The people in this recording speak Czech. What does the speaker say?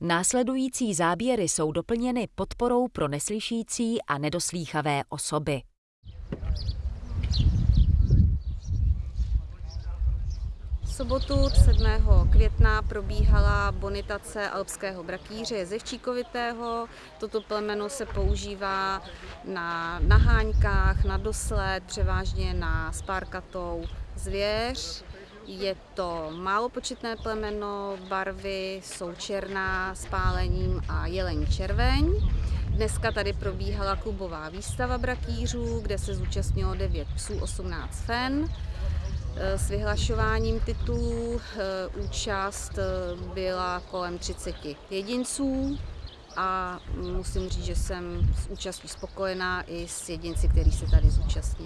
Následující záběry jsou doplněny podporou pro neslyšící a nedoslýchavé osoby. sobotu 7. května probíhala bonitace alpského brakýře jezevčíkovitého. Toto plemeno se používá na naháňkách, na dosled, převážně na spárkatou zvěř. Je to málopočetné plemeno, barvy jsou černá s pálením a jelení červeň. Dneska tady probíhala klubová výstava brakýřů, kde se zúčastnilo 9 psů, 18 fen. Eh, s vyhlašováním titulů eh, účast eh, byla kolem 30 jedinců a musím říct, že jsem s účastí spokojená i s jedinci, kteří se tady zúčastnili.